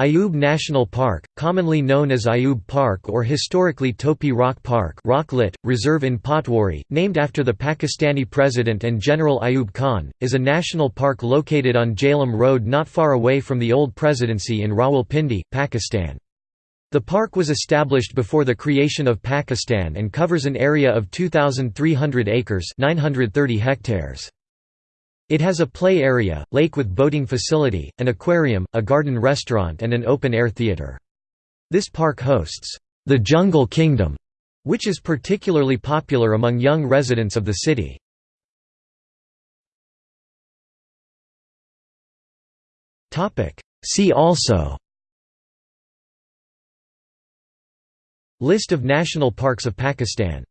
Ayub National Park, commonly known as Ayub Park or historically Topi Rakh Park Rocklet, reserve in Pothwari, named after the Pakistani President and General Ayub Khan, is a national park located on Jhelum Road not far away from the old presidency in Rawalpindi, Pakistan. The park was established before the creation of Pakistan and covers an area of 2,300 acres 930 hectares. It has a play area, lake with boating facility, an aquarium, a garden restaurant and an open-air theatre. This park hosts, "...the Jungle Kingdom", which is particularly popular among young residents of the city. See also List of national parks of Pakistan